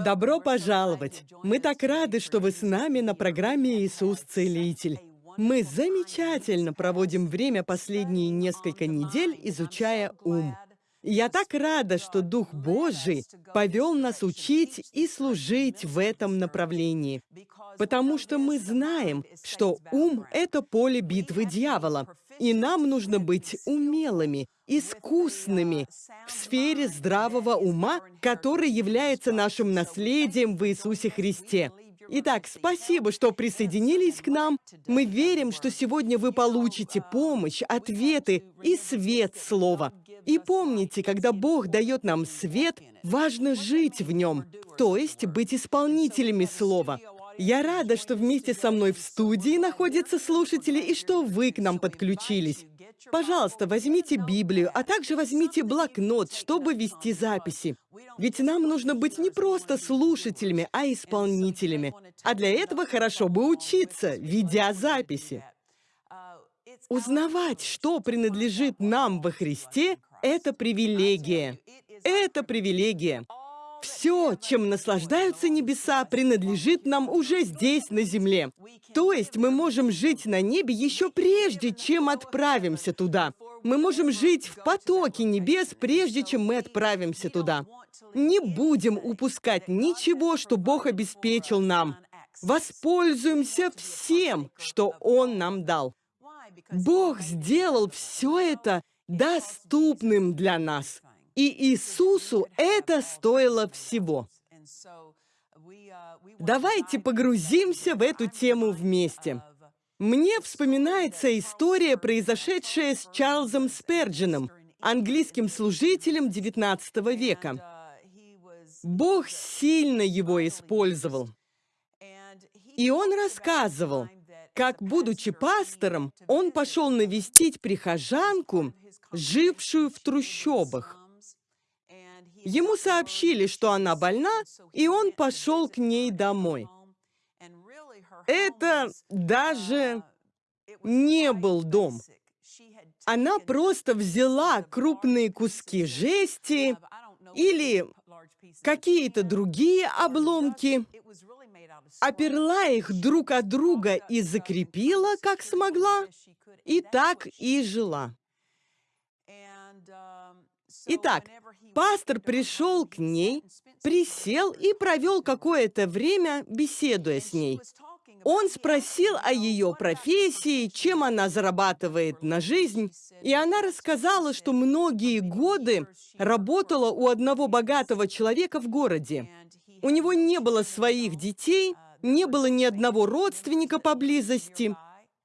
Добро пожаловать! Мы так рады, что вы с нами на программе «Иисус Целитель». Мы замечательно проводим время последние несколько недель, изучая ум. Я так рада, что Дух Божий повел нас учить и служить в этом направлении, потому что мы знаем, что ум — это поле битвы дьявола, и нам нужно быть умелыми, искусными в сфере здравого ума, который является нашим наследием в Иисусе Христе. Итак, спасибо, что присоединились к нам. Мы верим, что сегодня вы получите помощь, ответы и свет Слова. И помните, когда Бог дает нам свет, важно жить в нем, то есть быть исполнителями Слова. Я рада, что вместе со мной в студии находятся слушатели и что вы к нам подключились. Пожалуйста, возьмите Библию, а также возьмите блокнот, чтобы вести записи. Ведь нам нужно быть не просто слушателями, а исполнителями. А для этого хорошо бы учиться, ведя записи. Узнавать, что принадлежит нам во Христе, это привилегия. Это привилегия. Все, чем наслаждаются небеса, принадлежит нам уже здесь, на земле. То есть мы можем жить на небе еще прежде, чем отправимся туда. Мы можем жить в потоке небес, прежде чем мы отправимся туда. Не будем упускать ничего, что Бог обеспечил нам. Воспользуемся всем, что Он нам дал. Бог сделал все это доступным для нас. И Иисусу это стоило всего. Давайте погрузимся в эту тему вместе. Мне вспоминается история, произошедшая с Чарльзом Сперджином, английским служителем XIX века. Бог сильно его использовал. И он рассказывал, как, будучи пастором, он пошел навестить прихожанку, жившую в трущобах. Ему сообщили, что она больна, и он пошел к ней домой. Это даже не был дом. Она просто взяла крупные куски жести или какие-то другие обломки, оперла их друг от друга и закрепила, как смогла, и так и жила. Итак, пастор пришел к ней, присел и провел какое-то время, беседуя с ней. Он спросил о ее профессии, чем она зарабатывает на жизнь, и она рассказала, что многие годы работала у одного богатого человека в городе. У него не было своих детей, не было ни одного родственника поблизости,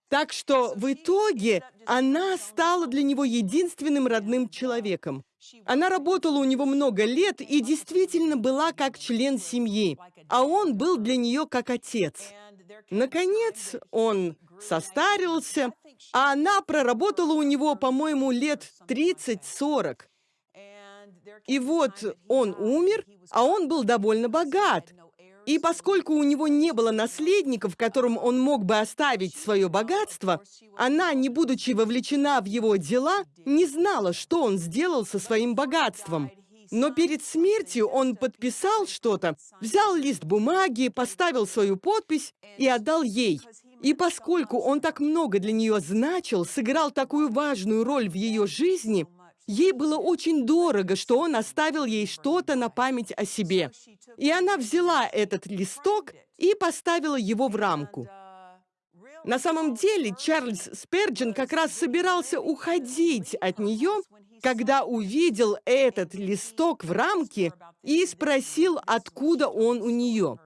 так что в итоге она стала для него единственным родным человеком. Она работала у него много лет и действительно была как член семьи, а он был для нее как отец. Наконец, он состарился, а она проработала у него, по-моему, лет 30-40. И вот он умер, а он был довольно богат. И поскольку у него не было наследников, которым он мог бы оставить свое богатство, она, не будучи вовлечена в его дела, не знала, что он сделал со своим богатством. Но перед смертью он подписал что-то, взял лист бумаги, поставил свою подпись и отдал ей. И поскольку он так много для нее значил, сыграл такую важную роль в ее жизни, Ей было очень дорого, что он оставил ей что-то на память о себе. И она взяла этот листок и поставила его в рамку. На самом деле, Чарльз Сперджин как раз собирался уходить от нее, когда увидел этот листок в рамке и спросил, откуда он у нее.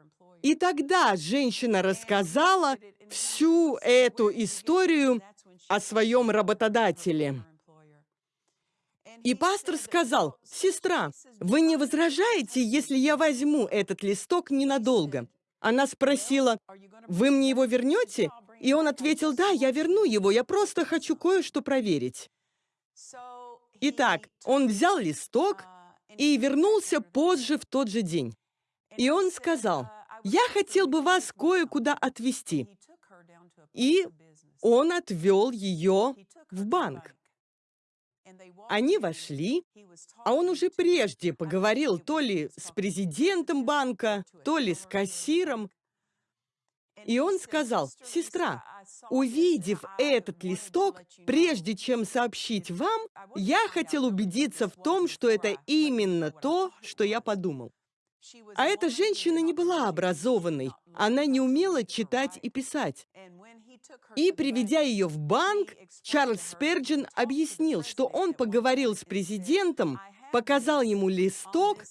И тогда женщина рассказала всю эту историю о своем работодателе. И пастор сказал, «Сестра, вы не возражаете, если я возьму этот листок ненадолго?» Она спросила, «Вы мне его вернете?» И он ответил, «Да, я верну его, я просто хочу кое-что проверить». Итак, он взял листок и вернулся позже в тот же день. И он сказал, «Я хотел бы вас кое-куда отвезти». И он отвел ее в банк. Они вошли, а он уже прежде поговорил то ли с президентом банка, то ли с кассиром. И он сказал, «Сестра, увидев этот листок, прежде чем сообщить вам, я хотел убедиться в том, что это именно то, что я подумал». А эта женщина не была образованной, она не умела читать и писать. И, приведя ее в банк, Чарльз Сперджин объяснил, что он поговорил с президентом, показал ему листок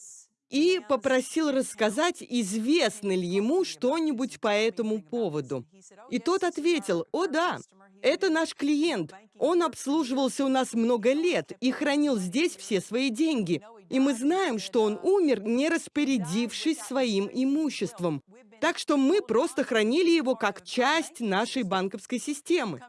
и попросил рассказать, известно ли ему что-нибудь по этому поводу. И тот ответил, «О да, это наш клиент. Он обслуживался у нас много лет и хранил здесь все свои деньги. И мы знаем, что он умер, не распорядившись своим имуществом. Так что мы просто хранили его как часть нашей банковской системы.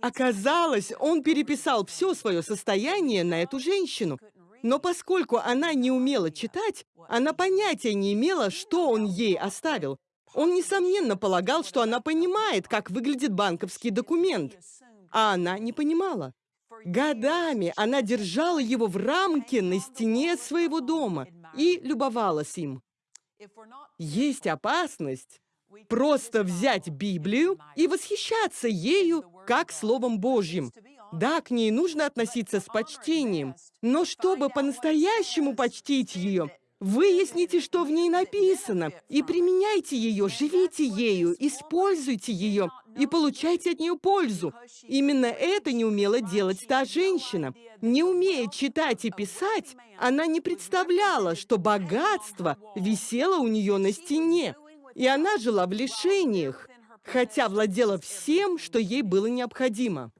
Оказалось, он переписал все свое состояние на эту женщину. Но поскольку она не умела читать, она понятия не имела, что он ей оставил. Он, несомненно, полагал, что она понимает, как выглядит банковский документ. А она не понимала. Годами она держала его в рамке на стене своего дома и любовалась им. Есть опасность просто взять Библию и восхищаться ею как Словом Божьим. Да, к ней нужно относиться с почтением, но чтобы по-настоящему почтить ее, выясните, что в ней написано, и применяйте ее, живите ею, используйте ее и получайте от нее пользу. Именно это не умела делать та женщина. Не умея читать и писать, она не представляла, что богатство висело у нее на стене, и она жила в лишениях, хотя владела всем, что ей было необходимо.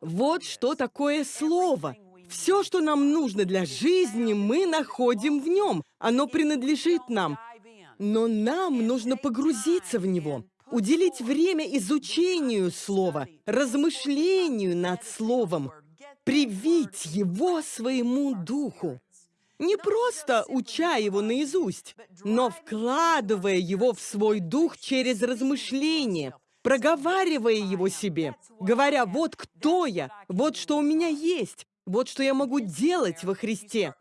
Вот что такое слово. Все, что нам нужно для жизни, мы находим в нем. Оно принадлежит нам. Но нам нужно погрузиться в него уделить время изучению слова, размышлению над словом, привить его своему духу. Не просто уча его наизусть, но вкладывая его в свой дух через размышление, проговаривая его себе, говоря, вот кто я, вот что у меня есть, вот что я могу делать во Христе.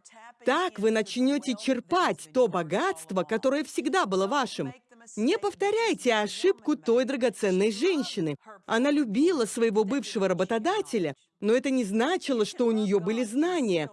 Так вы начнете черпать то богатство, которое всегда было вашим, не повторяйте ошибку той драгоценной женщины. Она любила своего бывшего работодателя, но это не значило, что у нее были знания.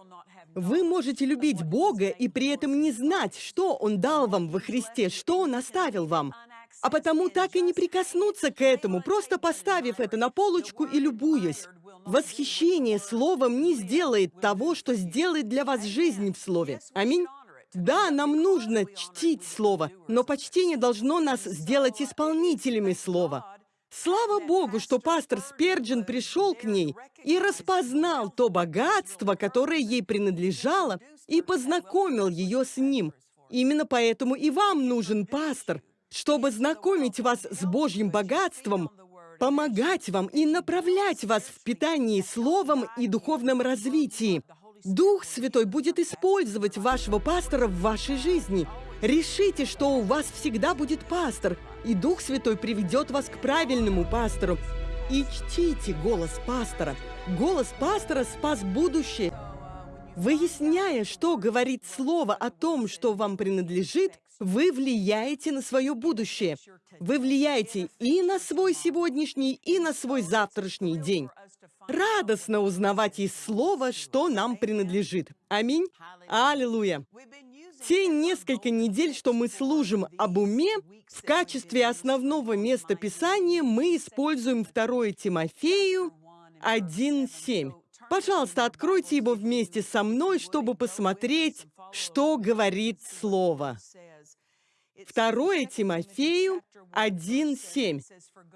Вы можете любить Бога и при этом не знать, что Он дал вам во Христе, что Он оставил вам. А потому так и не прикоснуться к этому, просто поставив это на полочку и любуясь. Восхищение Словом не сделает того, что сделает для вас жизнь в Слове. Аминь. Да, нам нужно чтить Слово, но почтение должно нас сделать исполнителями Слова. Слава Богу, что пастор Сперджин пришел к ней и распознал то богатство, которое ей принадлежало, и познакомил ее с ним. Именно поэтому и вам нужен пастор, чтобы знакомить вас с Божьим богатством, помогать вам и направлять вас в питании Словом и духовном развитии. Дух Святой будет использовать вашего пастора в вашей жизни. Решите, что у вас всегда будет пастор, и Дух Святой приведет вас к правильному пастору. И чтите голос пастора. Голос пастора спас будущее. Выясняя, что говорит Слово о том, что вам принадлежит, вы влияете на свое будущее. Вы влияете и на свой сегодняшний, и на свой завтрашний день. Радостно узнавать из Слова, что нам принадлежит. Аминь. Аллилуйя. Те несколько недель, что мы служим об уме, в качестве основного места Писания мы используем 2 Тимофею 1.7. Пожалуйста, откройте его вместе со мной, чтобы посмотреть, что говорит Слово. 2 Тимофею 1.7.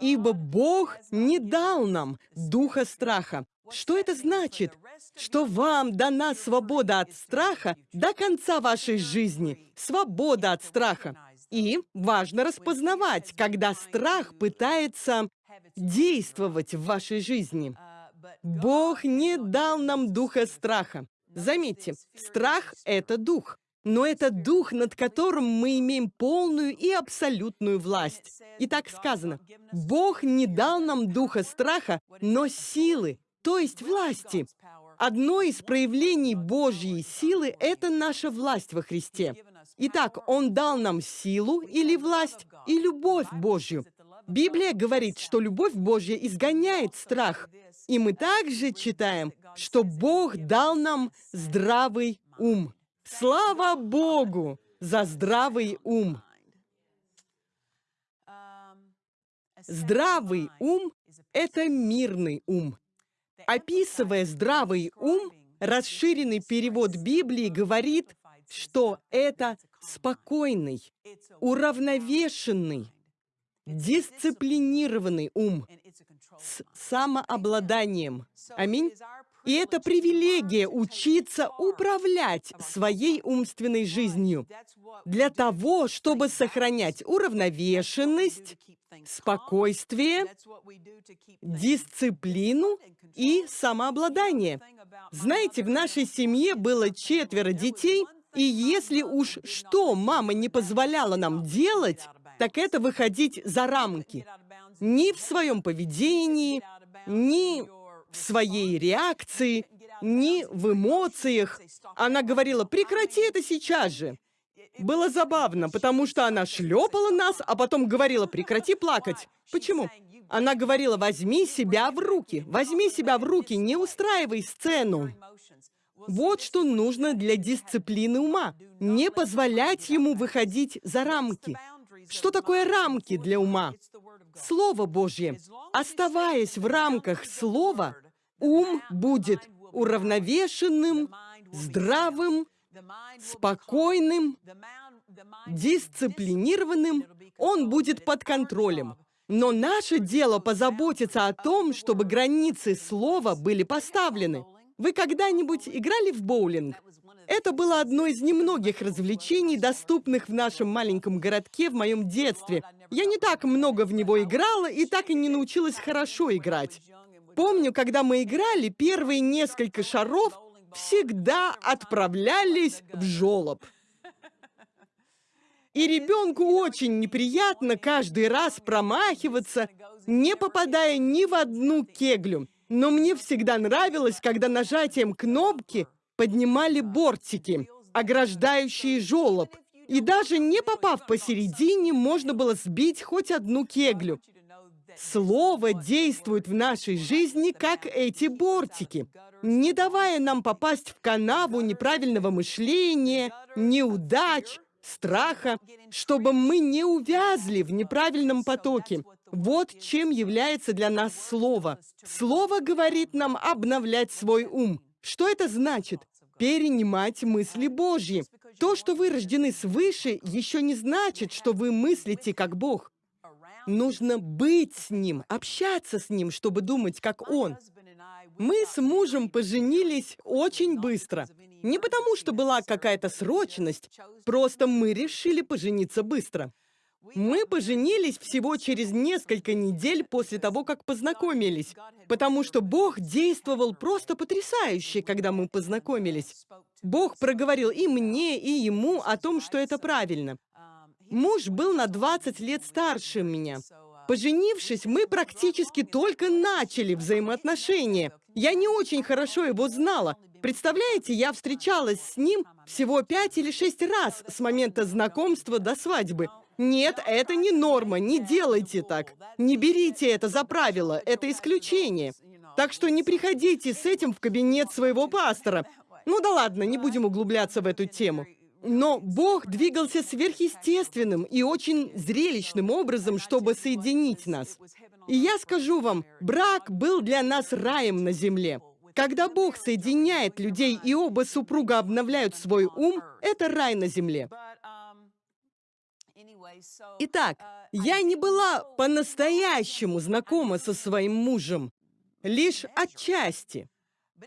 «Ибо Бог не дал нам духа страха». Что это значит? Что вам дана свобода от страха до конца вашей жизни. Свобода от страха. И важно распознавать, когда страх пытается действовать в вашей жизни. Бог не дал нам духа страха. Заметьте, страх — это дух. Но это дух, над которым мы имеем полную и абсолютную власть. И так сказано, Бог не дал нам духа страха, но силы, то есть власти. Одно из проявлений Божьей силы – это наша власть во Христе. Итак, Он дал нам силу или власть и любовь Божью. Библия говорит, что любовь Божья изгоняет страх. И мы также читаем, что Бог дал нам здравый ум. Слава Богу за здравый ум! Здравый ум – это мирный ум. Описывая здравый ум, расширенный перевод Библии говорит, что это спокойный, уравновешенный, дисциплинированный ум с самообладанием. Аминь. И это привилегия учиться управлять своей умственной жизнью для того, чтобы сохранять уравновешенность, спокойствие, дисциплину и самообладание. Знаете, в нашей семье было четверо детей, и если уж что мама не позволяла нам делать, так это выходить за рамки. Ни в своем поведении, ни в своей реакции, ни в эмоциях. Она говорила, прекрати это сейчас же. Было забавно, потому что она шлепала нас, а потом говорила, прекрати плакать. Почему? Она говорила, возьми себя в руки, возьми себя в руки, не устраивай сцену. Вот что нужно для дисциплины ума. Не позволять ему выходить за рамки. Что такое рамки для ума? Слово Божье. Оставаясь в рамках Слова, ум будет уравновешенным, здравым, спокойным, дисциплинированным, он будет под контролем. Но наше дело позаботиться о том, чтобы границы слова были поставлены. Вы когда-нибудь играли в боулинг? Это было одно из немногих развлечений, доступных в нашем маленьком городке в моем детстве. Я не так много в него играла и так и не научилась хорошо играть. Помню, когда мы играли, первые несколько шаров всегда отправлялись в жолоб. И ребенку очень неприятно каждый раз промахиваться, не попадая ни в одну кеглю. Но мне всегда нравилось, когда нажатием кнопки поднимали бортики, ограждающие жолоб. И даже не попав посередине, можно было сбить хоть одну кеглю. Слово действует в нашей жизни, как эти бортики, не давая нам попасть в канаву неправильного мышления, неудач, страха, чтобы мы не увязли в неправильном потоке. Вот чем является для нас Слово. Слово говорит нам обновлять свой ум. Что это значит? Перенимать мысли Божьи. То, что вы рождены свыше, еще не значит, что вы мыслите как Бог. Нужно быть с Ним, общаться с Ним, чтобы думать, как Он. Мы с мужем поженились очень быстро. Не потому, что была какая-то срочность, просто мы решили пожениться быстро. Мы поженились всего через несколько недель после того, как познакомились, потому что Бог действовал просто потрясающе, когда мы познакомились. Бог проговорил и мне, и ему о том, что это правильно. Муж был на 20 лет старше меня. Поженившись, мы практически только начали взаимоотношения. Я не очень хорошо его знала. Представляете, я встречалась с ним всего пять или шесть раз с момента знакомства до свадьбы. Нет, это не норма, не делайте так. Не берите это за правило, это исключение. Так что не приходите с этим в кабинет своего пастора. Ну да ладно, не будем углубляться в эту тему. Но Бог двигался сверхъестественным и очень зрелищным образом, чтобы соединить нас. И я скажу вам, брак был для нас раем на земле. Когда Бог соединяет людей и оба супруга обновляют свой ум, это рай на земле. Итак, я не была по-настоящему знакома со своим мужем, лишь отчасти.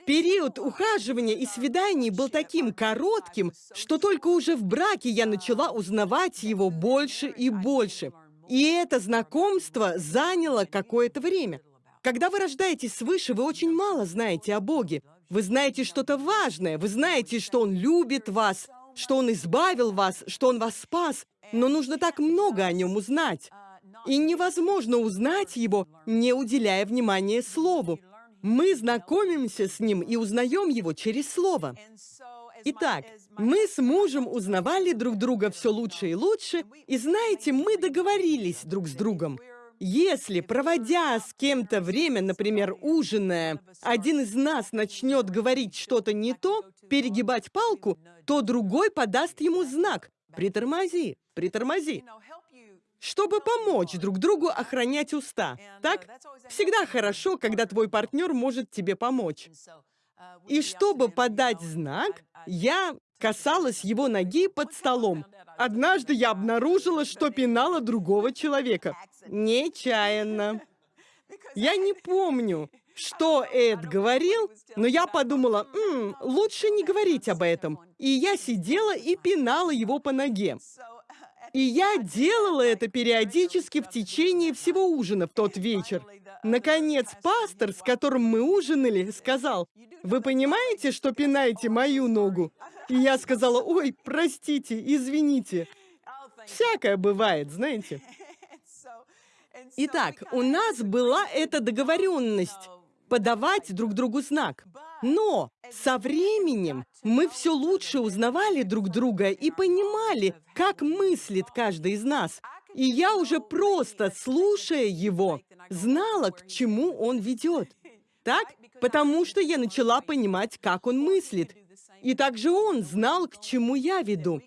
Период ухаживания и свиданий был таким коротким, что только уже в браке я начала узнавать его больше и больше. И это знакомство заняло какое-то время. Когда вы рождаетесь свыше, вы очень мало знаете о Боге. Вы знаете что-то важное, вы знаете, что Он любит вас, что Он избавил вас, что Он вас спас, но нужно так много о Нем узнать. И невозможно узнать Его, не уделяя внимания Слову. Мы знакомимся с ним и узнаем его через слово. Итак, мы с мужем узнавали друг друга все лучше и лучше, и знаете, мы договорились друг с другом. Если, проводя с кем-то время, например, ужиная, один из нас начнет говорить что-то не то, перегибать палку, то другой подаст ему знак «притормози, притормози», чтобы помочь друг другу охранять уста. Так? Всегда хорошо, когда твой партнер может тебе помочь. И чтобы подать знак, я касалась его ноги под столом. Однажды я обнаружила, что пинала другого человека. Нечаянно. Я не помню, что Эд говорил, но я подумала, М, лучше не говорить об этом. И я сидела и пинала его по ноге. И я делала это периодически в течение всего ужина в тот вечер. Наконец, пастор, с которым мы ужинали, сказал, «Вы понимаете, что пинаете мою ногу?» И я сказала, «Ой, простите, извините». Всякое бывает, знаете. Итак, у нас была эта договоренность подавать друг другу знак. Но со временем мы все лучше узнавали друг друга и понимали, как мыслит каждый из нас. И я уже просто, слушая его, знала, к чему он ведет. Так? Потому что я начала понимать, как он мыслит. И также он знал, к чему я веду.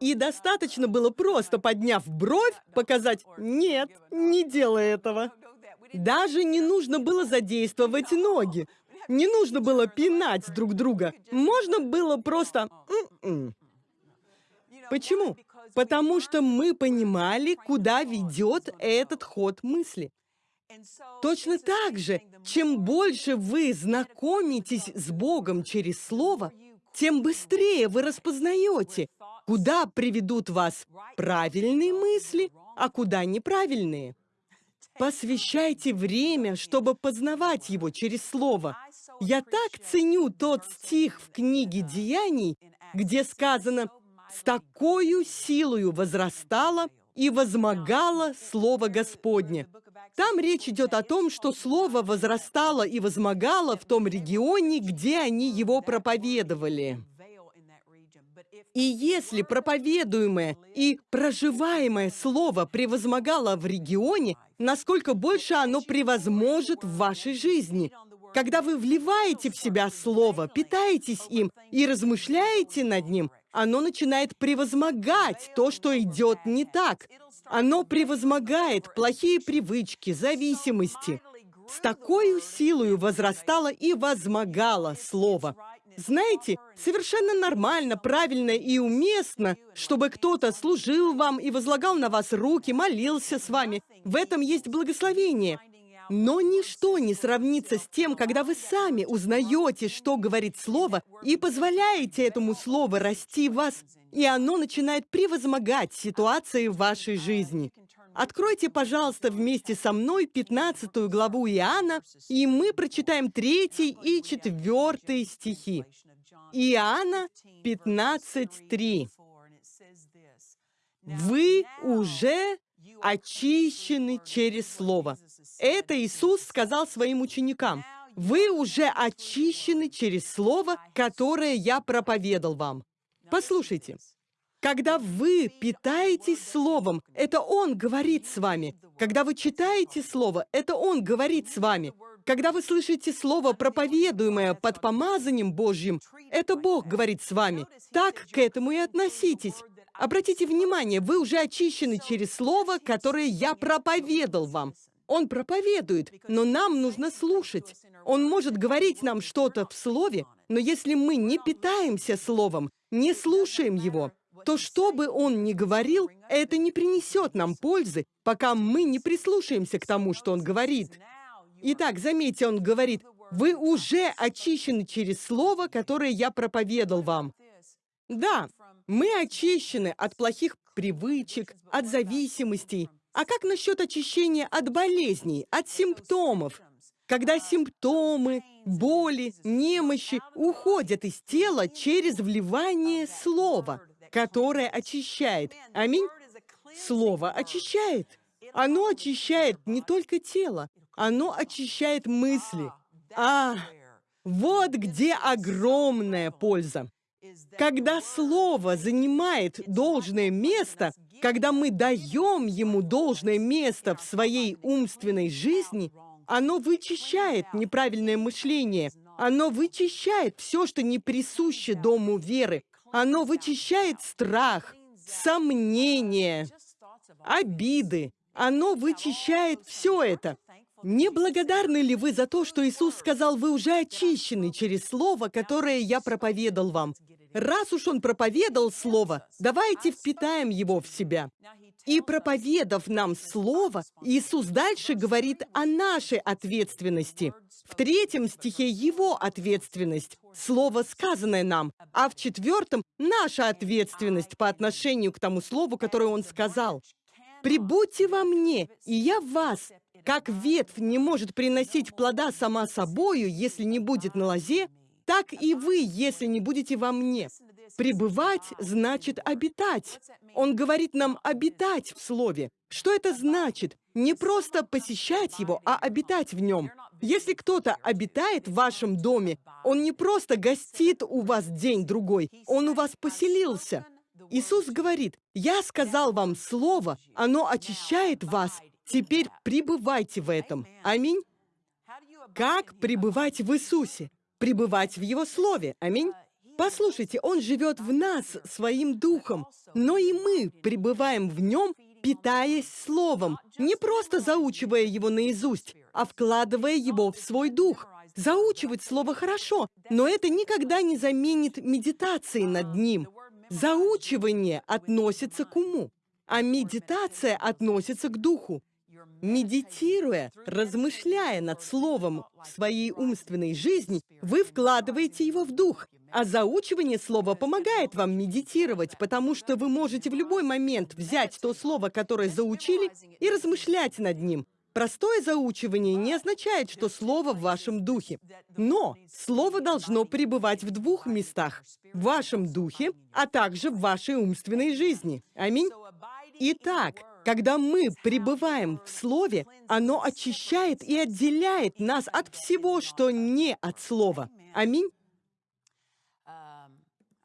И достаточно было просто, подняв бровь, показать «нет, не делай этого». Даже не нужно было задействовать ноги. Не нужно было пинать друг друга. Можно было просто... М -м. Почему? Потому что мы понимали, куда ведет этот ход мысли. Точно так же, чем больше вы знакомитесь с Богом через Слово, тем быстрее вы распознаете, куда приведут вас правильные мысли, а куда неправильные. Посвящайте время, чтобы познавать его через Слово. Я так ценю тот стих в книге «Деяний», где сказано «С такою силою возрастало и возмогало Слово Господне». Там речь идет о том, что Слово возрастало и возмогало в том регионе, где они его проповедовали. И если проповедуемое и проживаемое слово превозмогало в регионе, насколько больше оно превозможет в вашей жизни. Когда вы вливаете в себя слово, питаетесь им и размышляете над ним, оно начинает превозмогать то, что идет не так. Оно превозмогает плохие привычки, зависимости. С такой силой возрастало и возмогало слово. Знаете, совершенно нормально, правильно и уместно, чтобы кто-то служил вам и возлагал на вас руки, молился с вами. В этом есть благословение. Но ничто не сравнится с тем, когда вы сами узнаете, что говорит Слово, и позволяете этому Слову расти в вас, и оно начинает превозмогать ситуации в вашей жизни. Откройте, пожалуйста, вместе со мной 15 главу Иоанна, и мы прочитаем 3 и 4 стихи. Иоанна 15.3. «Вы уже очищены через Слово». Это Иисус сказал своим ученикам. «Вы уже очищены через Слово, которое я проповедал вам». Послушайте, когда вы питаетесь Словом, это Он говорит с вами. Когда вы читаете Слово, это Он говорит с вами. Когда вы слышите Слово, проповедуемое под помазанием Божьим, это Бог говорит с вами. Так к этому и относитесь. Обратите внимание, вы уже очищены через Слово, которое я проповедал вам. Он проповедует, но нам нужно слушать. Он может говорить нам что-то в Слове, но если мы не питаемся Словом, не слушаем Его, то что бы он ни говорил, это не принесет нам пользы, пока мы не прислушаемся к тому, что он говорит. Итак, заметьте, он говорит, вы уже очищены через слово, которое я проповедал вам. Да, мы очищены от плохих привычек, от зависимостей. А как насчет очищения от болезней, от симптомов? Когда симптомы, боли, немощи уходят из тела через вливание слова – которое очищает. Аминь. Слово очищает. Оно очищает не только тело, оно очищает мысли. А, вот где огромная польза. Когда слово занимает должное место, когда мы даем ему должное место в своей умственной жизни, оно вычищает неправильное мышление, оно вычищает все, что не присуще дому веры, оно вычищает страх, сомнения, обиды, оно вычищает все это. Не благодарны ли вы за то, что Иисус сказал, вы уже очищены через Слово, которое я проповедал вам? Раз уж Он проповедал Слово, давайте впитаем его в себя. И проповедав нам Слово, Иисус дальше говорит о нашей ответственности. В третьем стихе Его ответственность, Слово, сказанное нам, а в четвертом — наша ответственность по отношению к тому Слову, которое Он сказал. «Прибудьте во мне, и я в вас, как ветвь не может приносить плода сама собою, если не будет на лозе, так и вы, если не будете во мне. Пребывать значит обитать. Он говорит нам обитать в Слове. Что это значит? Не просто посещать его, а обитать в нем. Если кто-то обитает в вашем доме, он не просто гостит у вас день-другой, он у вас поселился. Иисус говорит, «Я сказал вам слово, оно очищает вас, Теперь пребывайте в этом. Аминь. Как пребывать в Иисусе? Пребывать в Его Слове. Аминь. Послушайте, Он живет в нас своим духом, но и мы пребываем в Нем, питаясь Словом, не просто заучивая его наизусть, а вкладывая его в свой дух. Заучивать Слово хорошо, но это никогда не заменит медитации над ним. Заучивание относится к уму, а медитация относится к духу. Медитируя, размышляя над словом в своей умственной жизни, вы вкладываете его в дух. А заучивание слова помогает вам медитировать, потому что вы можете в любой момент взять то слово, которое заучили, и размышлять над ним. Простое заучивание не означает, что слово в вашем духе. Но слово должно пребывать в двух местах. В вашем духе, а также в вашей умственной жизни. Аминь. Итак, когда мы пребываем в Слове, оно очищает и отделяет нас от всего, что не от Слова. Аминь.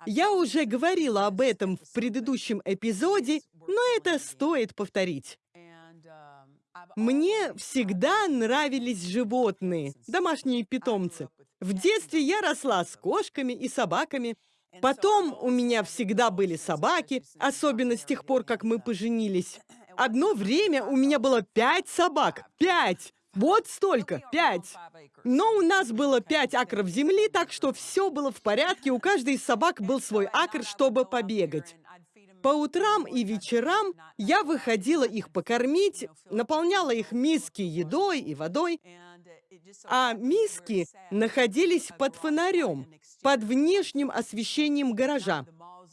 Я уже говорила об этом в предыдущем эпизоде, но это стоит повторить. Мне всегда нравились животные, домашние питомцы. В детстве я росла с кошками и собаками. Потом у меня всегда были собаки, особенно с тех пор, как мы поженились. Одно время у меня было пять собак. Пять! Вот столько, пять. Но у нас было пять акров земли, так что все было в порядке. У каждой из собак был свой акр, чтобы побегать. По утрам и вечерам я выходила их покормить, наполняла их миски едой и водой, а миски находились под фонарем, под внешним освещением гаража.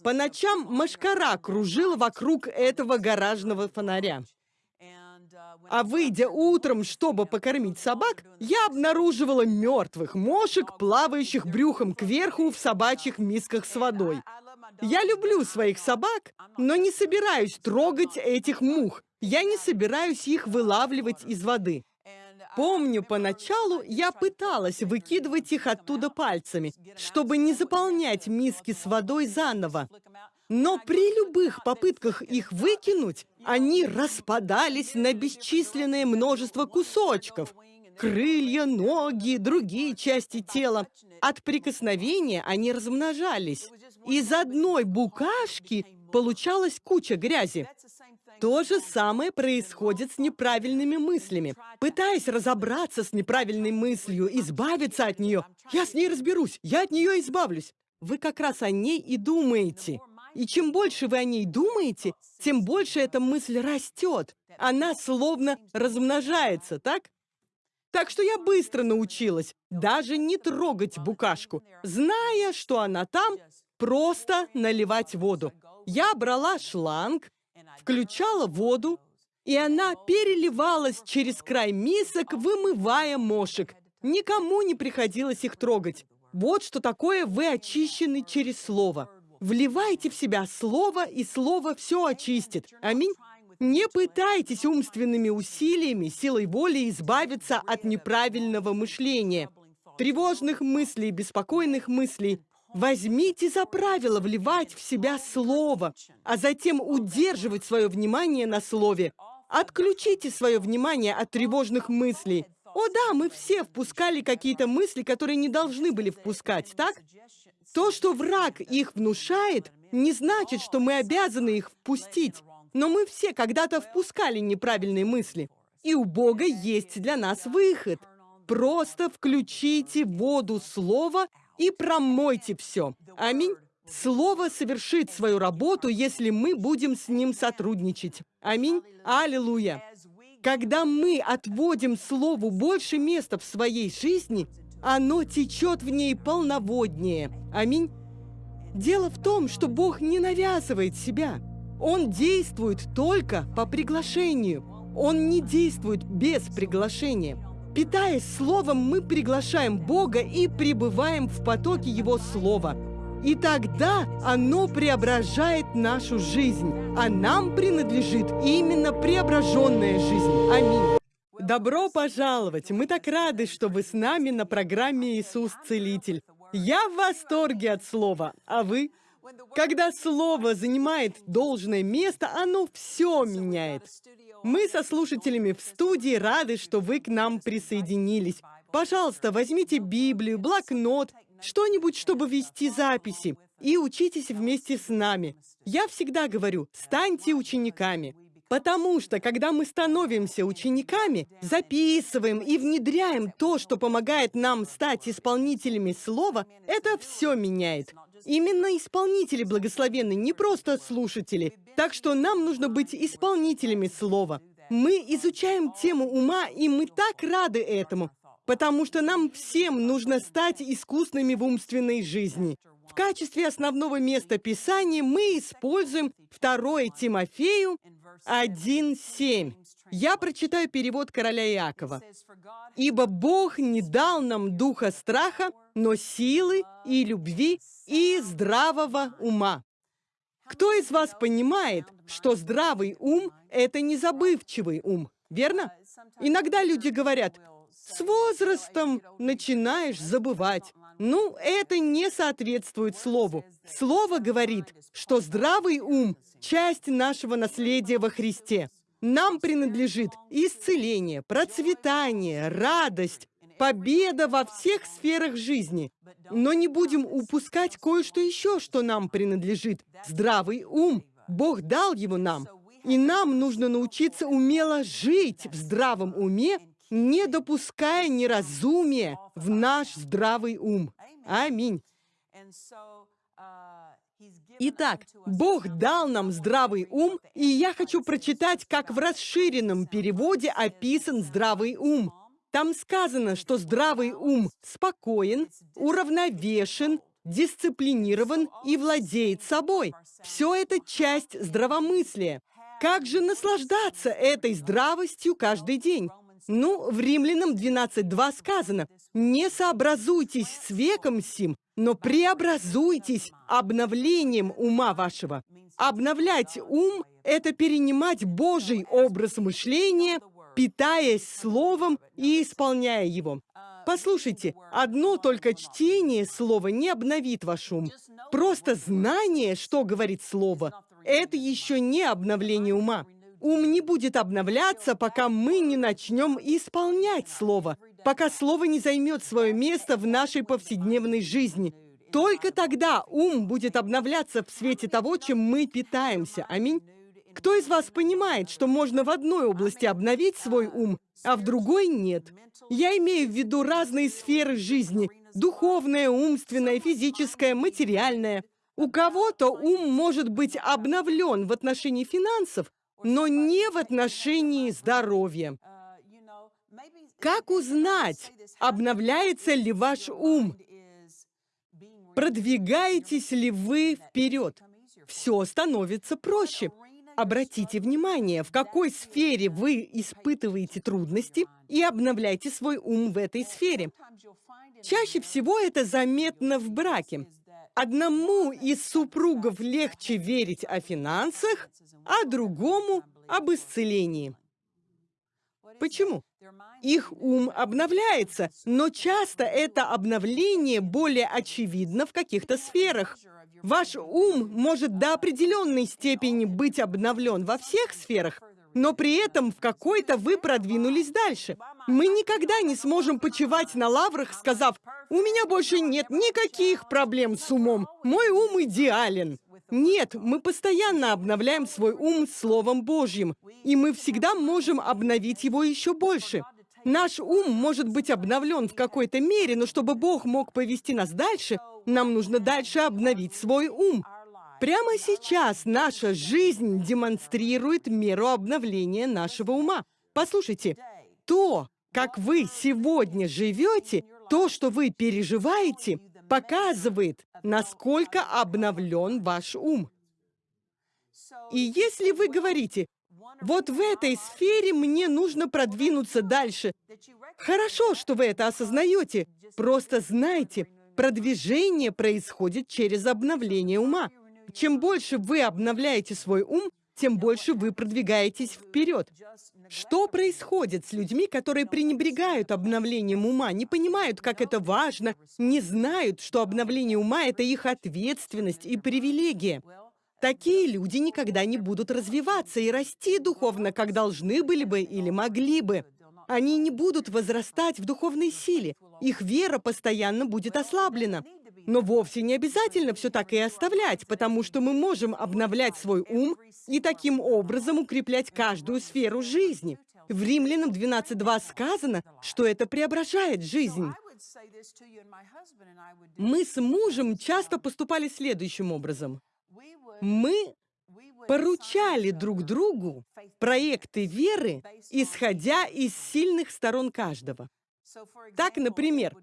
По ночам машкара кружила вокруг этого гаражного фонаря. А выйдя утром, чтобы покормить собак, я обнаруживала мертвых мошек, плавающих брюхом кверху в собачьих мисках с водой. Я люблю своих собак, но не собираюсь трогать этих мух. Я не собираюсь их вылавливать из воды. Помню, поначалу я пыталась выкидывать их оттуда пальцами, чтобы не заполнять миски с водой заново. Но при любых попытках их выкинуть, они распадались на бесчисленное множество кусочков. Крылья, ноги, другие части тела. От прикосновения они размножались. Из одной букашки получалась куча грязи. То же самое происходит с неправильными мыслями. Пытаясь разобраться с неправильной мыслью, избавиться от нее, я с ней разберусь, я от нее избавлюсь. Вы как раз о ней и думаете. И чем больше вы о ней думаете, тем больше эта мысль растет. Она словно размножается, так? Так что я быстро научилась даже не трогать букашку, зная, что она там, просто наливать воду. Я брала шланг, включала воду, и она переливалась через край мисок, вымывая мошек. Никому не приходилось их трогать. Вот что такое вы очищены через Слово. Вливайте в себя Слово, и Слово все очистит. Аминь. Не пытайтесь умственными усилиями, силой воли избавиться от неправильного мышления. тревожных мыслей, беспокойных мыслей, возьмите за правило вливать в себя слово, а затем удерживать свое внимание на слове. Отключите свое внимание от тревожных мыслей. О да, мы все впускали какие-то мысли, которые не должны были впускать, так? То, что враг их внушает, не значит, что мы обязаны их впустить. Но мы все когда-то впускали неправильные мысли. И у Бога есть для нас выход. Просто включите воду слова и промойте все. Аминь. Слово совершит свою работу, если мы будем с ним сотрудничать. Аминь. Аллилуйя. Когда мы отводим Слову больше места в своей жизни, оно течет в ней полноводнее. Аминь. Дело в том, что Бог не навязывает себя. Он действует только по приглашению. Он не действует без приглашения. Питаясь Словом, мы приглашаем Бога и пребываем в потоке Его Слова. И тогда оно преображает нашу жизнь, а нам принадлежит именно преображенная жизнь. Аминь. Добро пожаловать! Мы так рады, что вы с нами на программе «Иисус Целитель». Я в восторге от слова, а вы? Когда слово занимает должное место, оно все меняет. Мы со слушателями в студии рады, что вы к нам присоединились. Пожалуйста, возьмите Библию, блокнот, что-нибудь, чтобы вести записи, и учитесь вместе с нами. Я всегда говорю, станьте учениками. Потому что, когда мы становимся учениками, записываем и внедряем то, что помогает нам стать исполнителями слова, это все меняет. Именно исполнители благословенны, не просто слушатели. Так что нам нужно быть исполнителями слова. Мы изучаем тему ума, и мы так рады этому, потому что нам всем нужно стать искусными в умственной жизни. В качестве основного места Писания мы используем 2 Тимофею 1.7. Я прочитаю перевод короля Иакова. «Ибо Бог не дал нам духа страха, но силы и любви и здравого ума». Кто из вас понимает, что здравый ум – это не забывчивый ум, верно? Иногда люди говорят, с возрастом начинаешь забывать. Ну, это не соответствует слову. Слово говорит, что здравый ум – часть нашего наследия во Христе. Нам принадлежит исцеление, процветание, радость, победа во всех сферах жизни. Но не будем упускать кое-что еще, что нам принадлежит. Здравый ум. Бог дал его нам. И нам нужно научиться умело жить в здравом уме не допуская неразумия в наш здравый ум. Аминь. Итак, Бог дал нам здравый ум, и я хочу прочитать, как в расширенном переводе описан здравый ум. Там сказано, что здравый ум спокоен, уравновешен, дисциплинирован и владеет собой. Все это часть здравомыслия. Как же наслаждаться этой здравостью каждый день? Ну, в Римлянам 12.2 сказано, «Не сообразуйтесь с веком сим, но преобразуйтесь обновлением ума вашего». Обновлять ум — это перенимать Божий образ мышления, питаясь Словом и исполняя его. Послушайте, одно только чтение Слова не обновит ваш ум. Просто знание, что говорит Слово, это еще не обновление ума. Ум не будет обновляться, пока мы не начнем исполнять Слово, пока Слово не займет свое место в нашей повседневной жизни. Только тогда ум будет обновляться в свете того, чем мы питаемся. Аминь. Кто из вас понимает, что можно в одной области обновить свой ум, а в другой нет? Я имею в виду разные сферы жизни. Духовное, умственное, физическое, материальное. У кого-то ум может быть обновлен в отношении финансов, но не в отношении здоровья. Как узнать, обновляется ли ваш ум? Продвигаетесь ли вы вперед? Все становится проще. Обратите внимание, в какой сфере вы испытываете трудности, и обновляйте свой ум в этой сфере. Чаще всего это заметно в браке. Одному из супругов легче верить о финансах, а другому об исцелении. Почему? Их ум обновляется, но часто это обновление более очевидно в каких-то сферах. Ваш ум может до определенной степени быть обновлен во всех сферах, но при этом в какой-то вы продвинулись дальше. Мы никогда не сможем почивать на лаврах, сказав, «У меня больше нет никаких проблем с умом, мой ум идеален». Нет, мы постоянно обновляем свой ум Словом Божьим, и мы всегда можем обновить его еще больше. Наш ум может быть обновлен в какой-то мере, но чтобы Бог мог повести нас дальше, нам нужно дальше обновить свой ум. Прямо сейчас наша жизнь демонстрирует меру обновления нашего ума. Послушайте, то, как вы сегодня живете, то, что вы переживаете, показывает, насколько обновлен ваш ум. И если вы говорите, вот в этой сфере мне нужно продвинуться дальше, хорошо, что вы это осознаете, просто знайте, продвижение происходит через обновление ума. Чем больше вы обновляете свой ум, тем больше вы продвигаетесь вперед. Что происходит с людьми, которые пренебрегают обновлением ума, не понимают, как это важно, не знают, что обновление ума — это их ответственность и привилегия? Такие люди никогда не будут развиваться и расти духовно, как должны были бы или могли бы. Они не будут возрастать в духовной силе. Их вера постоянно будет ослаблена. Но вовсе не обязательно все так и оставлять, потому что мы можем обновлять свой ум и таким образом укреплять каждую сферу жизни. В Римлянам 12.2 сказано, что это преображает жизнь. Мы с мужем часто поступали следующим образом. Мы поручали друг другу проекты веры, исходя из сильных сторон каждого. Так, например,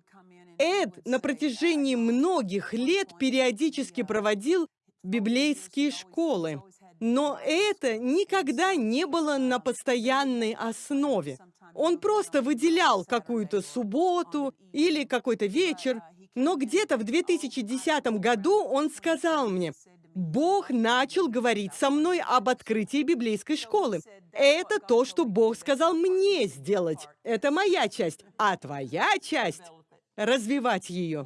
Эд на протяжении многих лет периодически проводил библейские школы, но это никогда не было на постоянной основе. Он просто выделял какую-то субботу или какой-то вечер, но где-то в 2010 году он сказал мне, Бог начал говорить со мной об открытии библейской школы. Это то, что Бог сказал мне сделать. Это моя часть. А твоя часть развивать ее.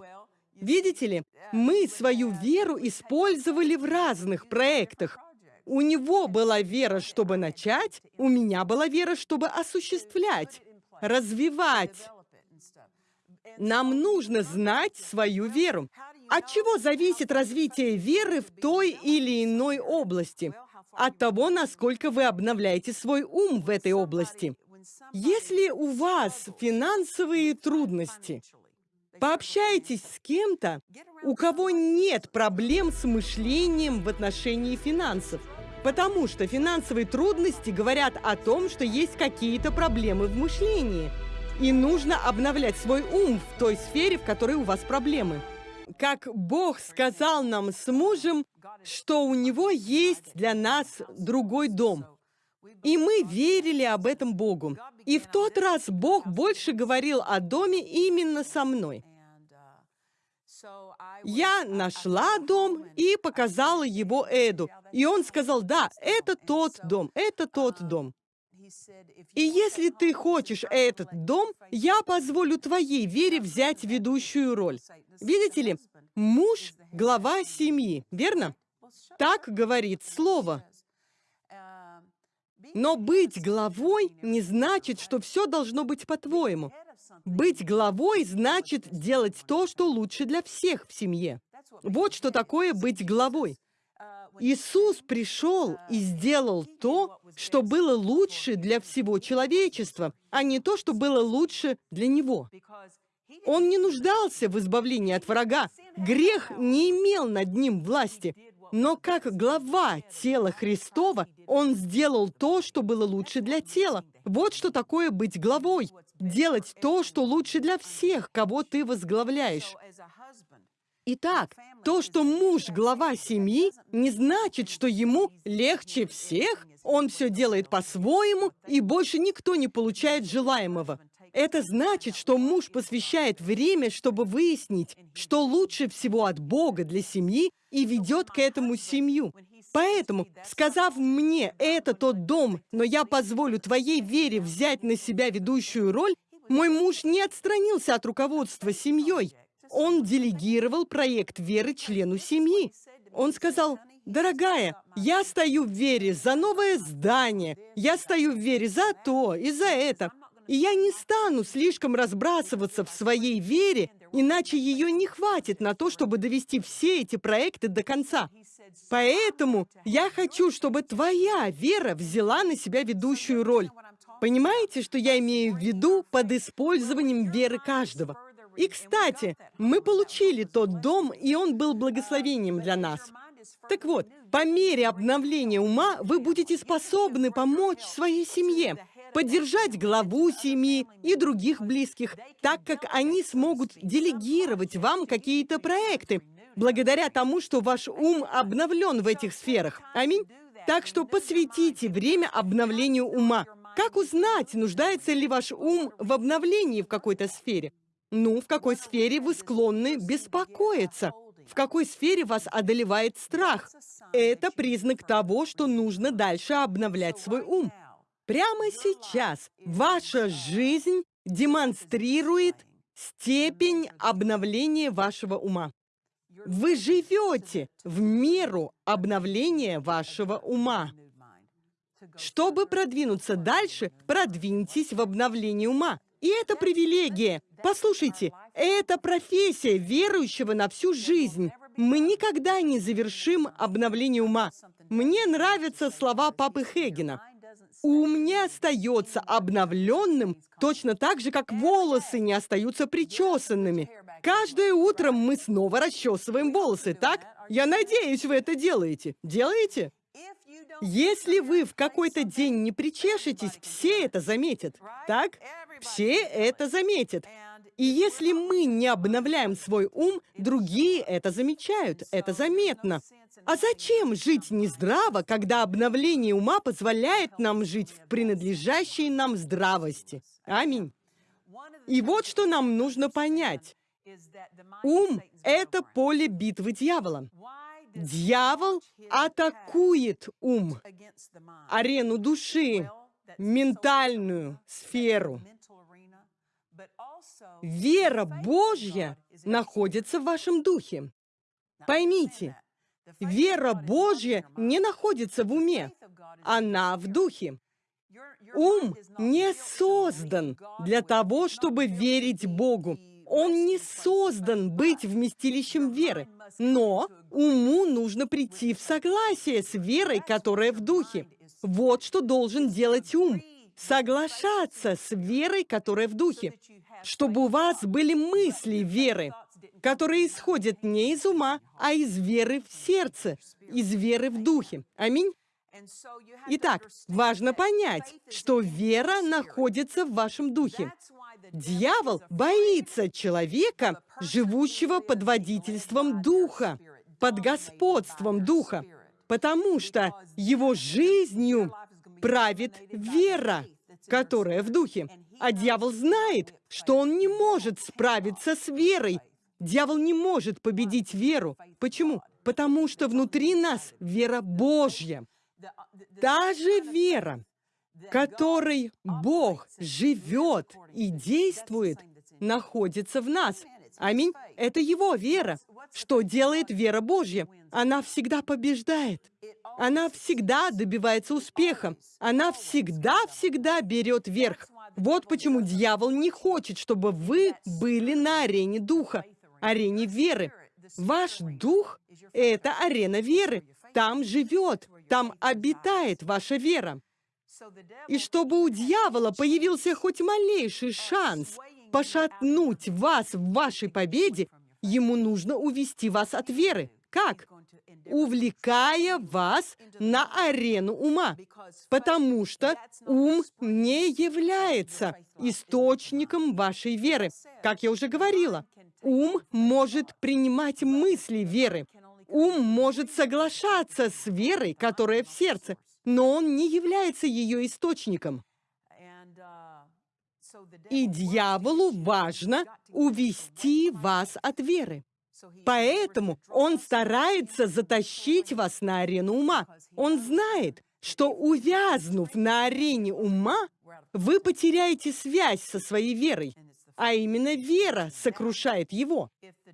Видите ли, мы свою веру использовали в разных проектах. У него была вера, чтобы начать, у меня была вера, чтобы осуществлять, развивать. Нам нужно знать свою веру. От чего зависит развитие веры в той или иной области? От того, насколько вы обновляете свой ум в этой области. Если у вас финансовые трудности, Пообщайтесь с кем-то, у кого нет проблем с мышлением в отношении финансов. Потому что финансовые трудности говорят о том, что есть какие-то проблемы в мышлении. И нужно обновлять свой ум в той сфере, в которой у вас проблемы. Как Бог сказал нам с мужем, что у Него есть для нас другой дом. И мы верили об этом Богу. И в тот раз Бог больше говорил о доме именно со мной. Я нашла дом и показала его Эду. И он сказал, да, это тот дом, это тот дом. И если ты хочешь этот дом, я позволю твоей вере взять ведущую роль. Видите ли, муж — глава семьи, верно? Так говорит слово. Но быть главой не значит, что все должно быть по-твоему. Быть главой значит делать то, что лучше для всех в семье. Вот что такое быть главой. Иисус пришел и сделал то, что было лучше для всего человечества, а не то, что было лучше для Него. Он не нуждался в избавлении от врага. Грех не имел над ним власти. Но как глава тела Христова, он сделал то, что было лучше для тела. Вот что такое быть главой. Делать то, что лучше для всех, кого ты возглавляешь. Итак, то, что муж глава семьи, не значит, что ему легче всех, он все делает по-своему, и больше никто не получает желаемого. Это значит, что муж посвящает время, чтобы выяснить, что лучше всего от Бога для семьи, и ведет к этому семью. Поэтому, сказав мне, это тот дом, но я позволю твоей вере взять на себя ведущую роль, мой муж не отстранился от руководства семьей. Он делегировал проект веры члену семьи. Он сказал, «Дорогая, я стою в вере за новое здание, я стою в вере за то и за это, и я не стану слишком разбрасываться в своей вере, иначе ее не хватит на то, чтобы довести все эти проекты до конца. Поэтому я хочу, чтобы твоя вера взяла на себя ведущую роль. Понимаете, что я имею в виду под использованием веры каждого? И, кстати, мы получили тот дом, и он был благословением для нас. Так вот, по мере обновления ума вы будете способны помочь своей семье, поддержать главу семьи и других близких, так как они смогут делегировать вам какие-то проекты, благодаря тому, что ваш ум обновлен в этих сферах. Аминь. Так что посвятите время обновлению ума. Как узнать, нуждается ли ваш ум в обновлении в какой-то сфере? Ну, в какой сфере вы склонны беспокоиться? В какой сфере вас одолевает страх? Это признак того, что нужно дальше обновлять свой ум. Прямо сейчас ваша жизнь демонстрирует степень обновления вашего ума. Вы живете в меру обновления вашего ума. Чтобы продвинуться дальше, продвиньтесь в обновлении ума. И это привилегия. Послушайте, это профессия верующего на всю жизнь. Мы никогда не завершим обновление ума. Мне нравятся слова папы Хегена. Ум не остается обновленным точно так же, как волосы не остаются причесанными. Каждое утро мы снова расчесываем волосы, так? Я надеюсь, вы это делаете. Делаете? Если вы в какой-то день не причешетесь, все это заметят, так? Все это заметят. И если мы не обновляем свой ум, другие это замечают, это заметно. А зачем жить нездраво, когда обновление ума позволяет нам жить в принадлежащей нам здравости? Аминь. И вот что нам нужно понять. Ум — это поле битвы дьявола. Дьявол атакует ум, арену души, ментальную сферу. Вера Божья находится в вашем духе. Поймите, вера Божья не находится в уме, она в духе. Ум не создан для того, чтобы верить Богу. Он не создан быть вместилищем веры. Но уму нужно прийти в согласие с верой, которая в духе. Вот что должен делать ум. Соглашаться с верой, которая в духе. Чтобы у вас были мысли веры, которые исходят не из ума, а из веры в сердце, из веры в духе. Аминь. Итак, важно понять, что вера находится в вашем духе. Дьявол боится человека, живущего под водительством Духа, под господством Духа, потому что его жизнью правит вера, которая в Духе. А дьявол знает, что он не может справиться с верой. Дьявол не может победить веру. Почему? Потому что внутри нас вера Божья. Та же вера, которой Бог живет и действует, находится в нас. Аминь. Это Его вера. Что делает вера Божья? Она всегда побеждает. Она всегда добивается успеха. Она всегда-всегда берет верх. Вот почему дьявол не хочет, чтобы вы были на арене духа, арене веры. Ваш дух — это арена веры. Там живет, там обитает ваша вера. И чтобы у дьявола появился хоть малейший шанс пошатнуть вас в вашей победе, ему нужно увести вас от веры. Как? Увлекая вас на арену ума. Потому что ум не является источником вашей веры. Как я уже говорила, ум может принимать мысли веры. Ум может соглашаться с верой, которая в сердце но он не является ее источником. И дьяволу важно увести вас от веры. Поэтому он старается затащить вас на арену ума. Он знает, что увязнув на арене ума, вы потеряете связь со своей верой, а именно вера сокрушает его.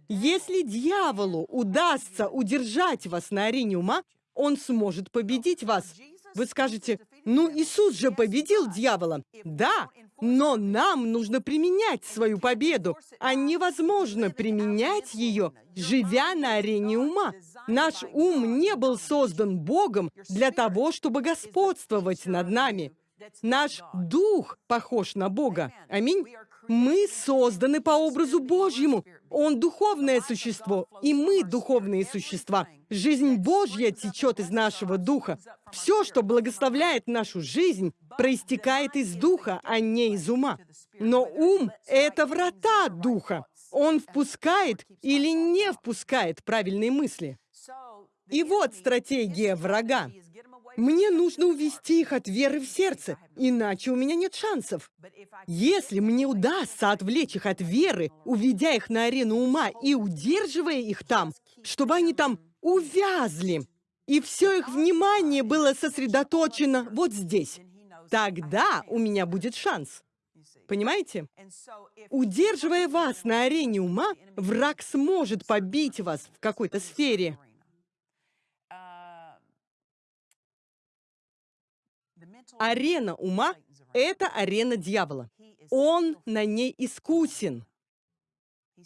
Если дьяволу удастся удержать вас на арене ума, он сможет победить вас. Вы скажете, ну Иисус же победил дьявола. Да, но нам нужно применять свою победу, а невозможно применять ее, живя на арене ума. Наш ум не был создан Богом для того, чтобы господствовать над нами. Наш дух похож на Бога. Аминь. Мы созданы по образу Божьему. Он духовное существо, и мы духовные существа. Жизнь Божья течет из нашего духа. Все, что благословляет нашу жизнь, проистекает из духа, а не из ума. Но ум — это врата духа. Он впускает или не впускает правильные мысли. И вот стратегия врага. Мне нужно увести их от веры в сердце, иначе у меня нет шансов. Если мне удастся отвлечь их от веры, уведя их на арену ума и удерживая их там, чтобы они там увязли, и все их внимание было сосредоточено вот здесь, тогда у меня будет шанс. Понимаете? Удерживая вас на арене ума, враг сможет побить вас в какой-то сфере. Арена ума — это арена дьявола. Он на ней искусен.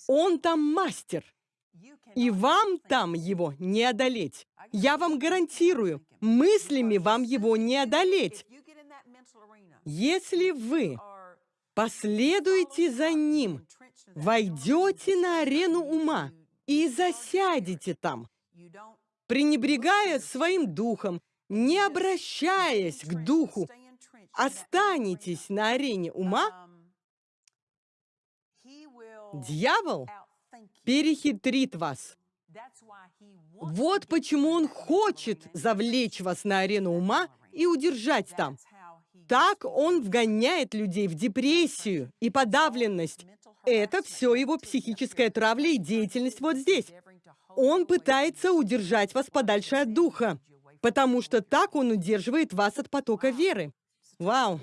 Он там мастер. И вам там его не одолеть. Я вам гарантирую, мыслями вам его не одолеть. Если вы последуете за ним, войдете на арену ума и засядете там, пренебрегая своим духом, не обращаясь к духу, останетесь на арене ума, дьявол перехитрит вас. Вот почему он хочет завлечь вас на арену ума и удержать там. Так он вгоняет людей в депрессию и подавленность. Это все его психическая травля и деятельность вот здесь. Он пытается удержать вас подальше от духа, потому что так он удерживает вас от потока веры. Вау!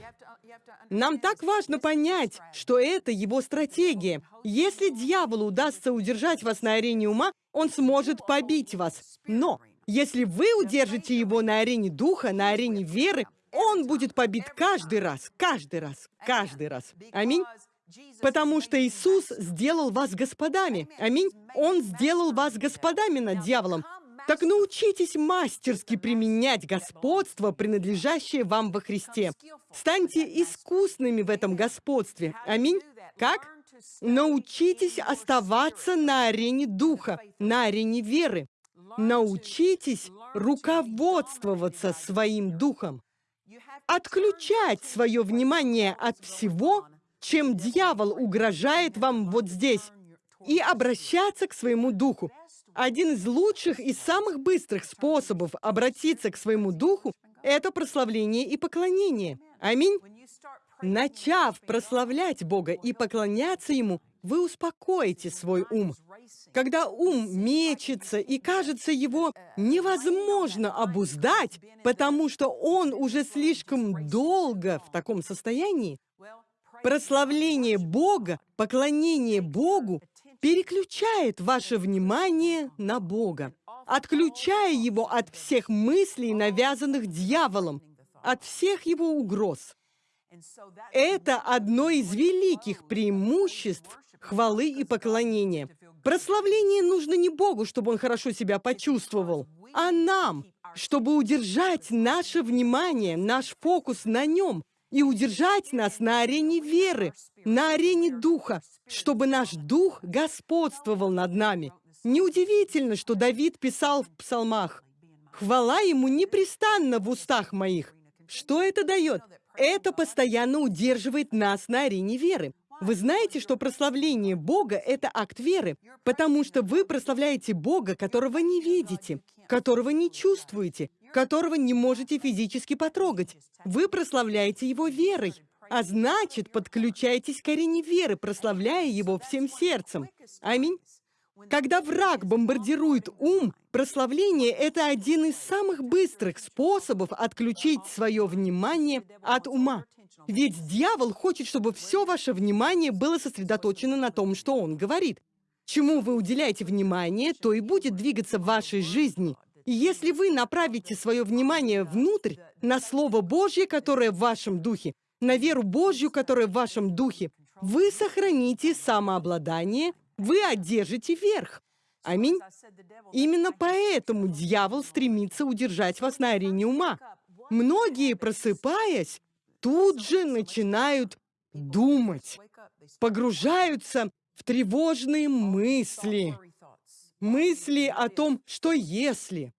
Нам так важно понять, что это его стратегия. Если дьяволу удастся удержать вас на арене ума, он сможет побить вас. Но если вы удержите его на арене духа, на арене веры, он будет побит каждый раз, каждый раз, каждый раз. Аминь. Потому что Иисус сделал вас господами. Аминь. Он сделал вас господами над дьяволом. Так научитесь мастерски применять господство, принадлежащее вам во Христе. Станьте искусными в этом господстве. Аминь. Как? Научитесь оставаться на арене духа, на арене веры. Научитесь руководствоваться своим духом. Отключать свое внимание от всего, чем дьявол угрожает вам вот здесь, и обращаться к своему духу. Один из лучших и самых быстрых способов обратиться к своему духу – это прославление и поклонение. Аминь. Начав прославлять Бога и поклоняться Ему, вы успокоите свой ум. Когда ум мечется и кажется его невозможно обуздать, потому что он уже слишком долго в таком состоянии, прославление Бога, поклонение Богу переключает ваше внимание на Бога, отключая его от всех мыслей, навязанных дьяволом, от всех его угроз. Это одно из великих преимуществ хвалы и поклонения. Прославление нужно не Богу, чтобы он хорошо себя почувствовал, а нам, чтобы удержать наше внимание, наш фокус на нем, и удержать нас на арене веры, на арене духа, чтобы наш дух господствовал над нами. Неудивительно, что Давид писал в псалмах «Хвала ему непрестанно в устах моих». Что это дает? Это постоянно удерживает нас на арене веры. Вы знаете, что прославление Бога — это акт веры, потому что вы прославляете Бога, которого не видите, которого не чувствуете, которого не можете физически потрогать. Вы прославляете Его верой, а значит, подключаетесь к арене веры, прославляя Его всем сердцем. Аминь. Когда враг бомбардирует ум, прославление – это один из самых быстрых способов отключить свое внимание от ума. Ведь дьявол хочет, чтобы все ваше внимание было сосредоточено на том, что он говорит. Чему вы уделяете внимание, то и будет двигаться в вашей жизни. И если вы направите свое внимание внутрь, на Слово Божье, которое в вашем духе, на веру Божью, которая в вашем духе, вы сохраните самообладание, вы одержите верх. Аминь. Именно поэтому дьявол стремится удержать вас на арене ума. Многие, просыпаясь, тут же начинают думать, погружаются в тревожные мысли, мысли о том, что если.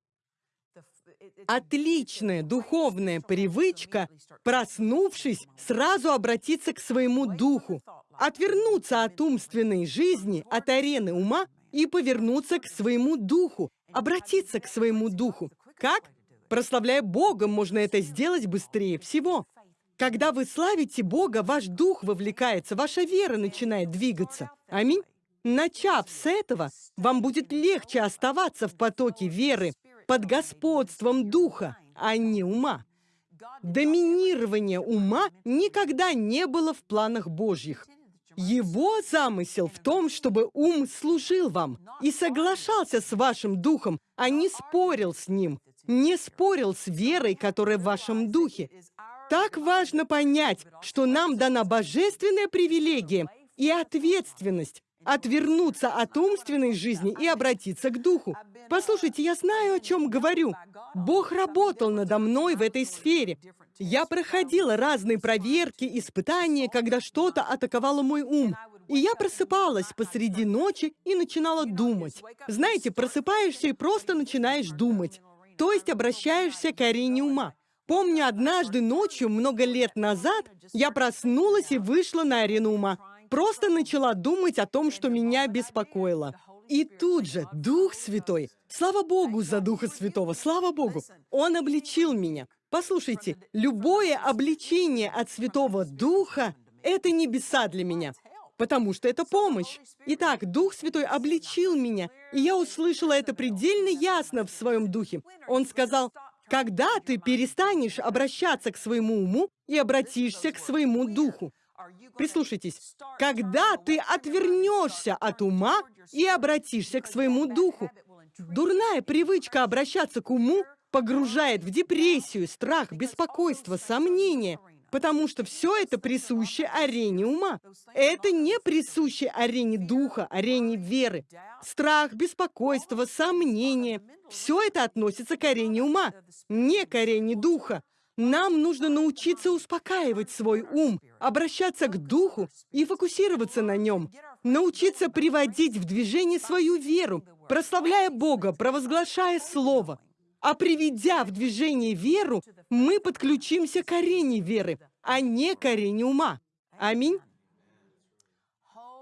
Отличная духовная привычка, проснувшись, сразу обратиться к своему духу, отвернуться от умственной жизни, от арены ума и повернуться к своему духу, обратиться к своему духу. Как? Прославляя Бога, можно это сделать быстрее всего. Когда вы славите Бога, ваш дух вовлекается, ваша вера начинает двигаться. Аминь. Начав с этого, вам будет легче оставаться в потоке веры, под господством духа, а не ума. Доминирование ума никогда не было в планах Божьих. Его замысел в том, чтобы ум служил вам и соглашался с вашим духом, а не спорил с ним, не спорил с верой, которая в вашем духе. Так важно понять, что нам дана божественная привилегия и ответственность отвернуться от умственной жизни и обратиться к духу. Послушайте, я знаю, о чем говорю. Бог работал надо мной в этой сфере. Я проходила разные проверки, испытания, когда что-то атаковало мой ум. И я просыпалась посреди ночи и начинала думать. Знаете, просыпаешься и просто начинаешь думать. То есть обращаешься к арене ума. Помню, однажды ночью, много лет назад, я проснулась и вышла на арену ума. Просто начала думать о том, что меня беспокоило. И тут же Дух Святой, слава Богу за Духа Святого, слава Богу, Он обличил меня. Послушайте, любое обличение от Святого Духа — это небеса для меня, потому что это помощь. Итак, Дух Святой обличил меня, и я услышала это предельно ясно в своем духе. Он сказал, когда ты перестанешь обращаться к своему уму и обратишься к своему духу. Прислушайтесь. Когда ты отвернешься от ума и обратишься к своему духу, дурная привычка обращаться к уму погружает в депрессию, страх, беспокойство, сомнения, потому что все это присуще арене ума. Это не присуще арене духа, арене веры. Страх, беспокойство, сомнения – все это относится к арене ума, не к арене духа. Нам нужно научиться успокаивать свой ум, обращаться к духу и фокусироваться на нем, научиться приводить в движение свою веру, прославляя Бога, провозглашая Слово. А приведя в движение веру, мы подключимся к арене веры, а не к арене ума. Аминь.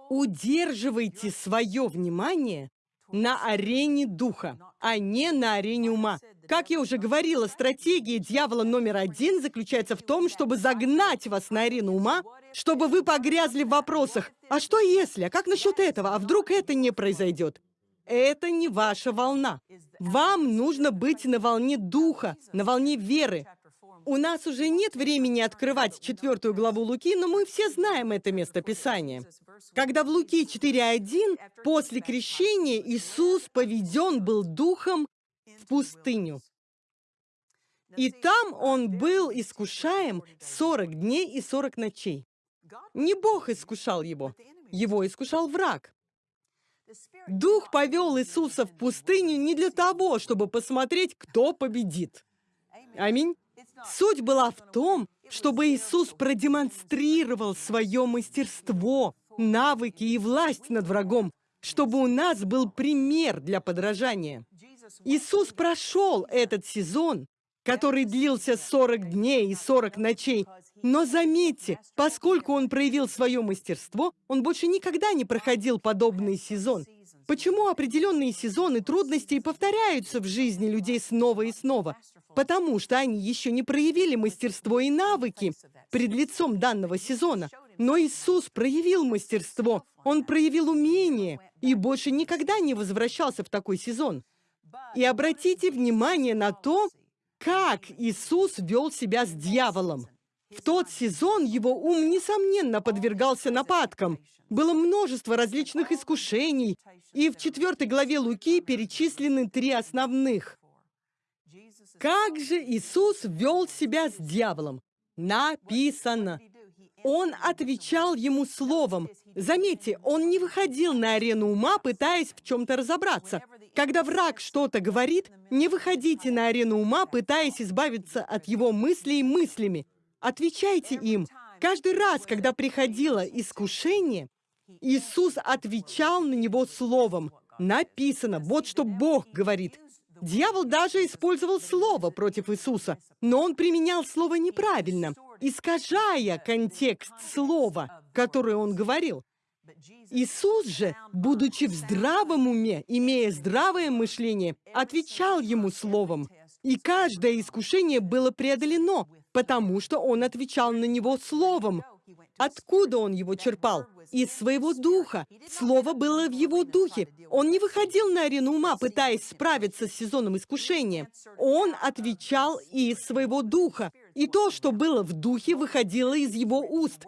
Удерживайте свое внимание на арене духа, а не на арене ума. Как я уже говорила, стратегия дьявола номер один заключается в том, чтобы загнать вас на арену ума, чтобы вы погрязли в вопросах «А что если? А как насчет этого? А вдруг это не произойдет?» Это не ваша волна. Вам нужно быть на волне духа, на волне веры. У нас уже нет времени открывать четвертую главу Луки, но мы все знаем это место Писания. Когда в Луки 4.1 после крещения Иисус поведен был духом пустыню. И там он был искушаем 40 дней и 40 ночей. Не Бог искушал его, его искушал враг. Дух повел Иисуса в пустыню не для того, чтобы посмотреть, кто победит. Аминь. Суть была в том, чтобы Иисус продемонстрировал свое мастерство, навыки и власть над врагом, чтобы у нас был пример для подражания. Иисус прошел этот сезон, который длился 40 дней и 40 ночей. Но заметьте, поскольку он проявил свое мастерство, он больше никогда не проходил подобный сезон. Почему определенные сезоны трудностей повторяются в жизни людей снова и снова? потому что они еще не проявили мастерство и навыки пред лицом данного сезона. Но Иисус проявил мастерство, Он проявил умение и больше никогда не возвращался в такой сезон. И обратите внимание на то, как Иисус вел себя с дьяволом. В тот сезон его ум, несомненно, подвергался нападкам. Было множество различных искушений, и в четвертой главе Луки перечислены три основных. Как же Иисус вел себя с дьяволом? Написано. Он отвечал ему словом. Заметьте, он не выходил на арену ума, пытаясь в чем-то разобраться. Когда враг что-то говорит, не выходите на арену ума, пытаясь избавиться от его мыслей мыслями. Отвечайте им. Каждый раз, когда приходило искушение, Иисус отвечал на него словом. Написано, вот что Бог говорит. Дьявол даже использовал слово против Иисуса, но он применял слово неправильно, искажая контекст слова, которое он говорил. Иисус же, будучи в здравом уме, имея здравое мышление, отвечал ему словом. И каждое искушение было преодолено, потому что он отвечал на него словом. Откуда он его черпал? Из своего духа. Слово было в его духе. Он не выходил на арену ума, пытаясь справиться с сезоном искушения. Он отвечал из своего духа. И то, что было в духе, выходило из его уст.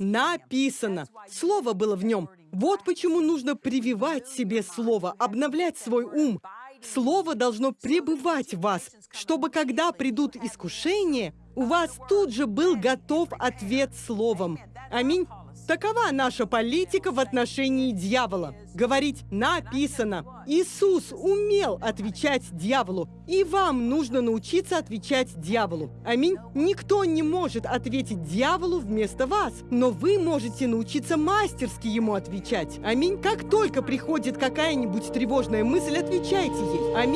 Написано. Слово было в нем. Вот почему нужно прививать себе слово, обновлять свой ум. Слово должно пребывать в вас, чтобы когда придут искушения, у вас тут же был готов ответ словом. Аминь. Такова наша политика в отношении дьявола. Говорить «написано». Иисус умел отвечать дьяволу, и вам нужно научиться отвечать дьяволу. Аминь. Никто не может ответить дьяволу вместо вас, но вы можете научиться мастерски ему отвечать. Аминь. Как только приходит какая-нибудь тревожная мысль, отвечайте ей. Аминь.